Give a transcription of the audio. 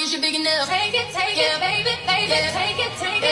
is you big enough? Take it, take yeah. it, baby, baby, yeah. take it, take it.